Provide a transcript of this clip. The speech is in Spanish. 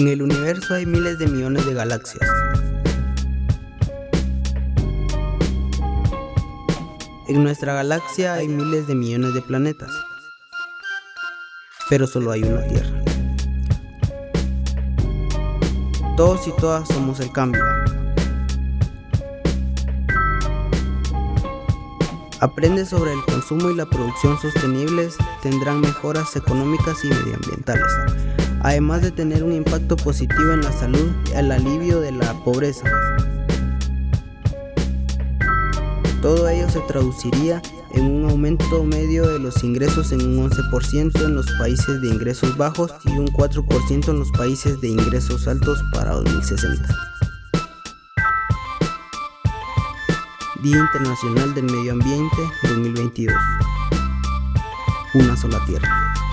En el universo hay miles de millones de galaxias. En nuestra galaxia hay miles de millones de planetas. Pero solo hay una Tierra. Todos y todas somos el cambio. Aprende sobre el consumo y la producción sostenibles, tendrán mejoras económicas y medioambientales además de tener un impacto positivo en la salud y el alivio de la pobreza. Todo ello se traduciría en un aumento medio de los ingresos en un 11% en los países de ingresos bajos y un 4% en los países de ingresos altos para 2060. Día Internacional del Medio Ambiente 2022. Una sola tierra.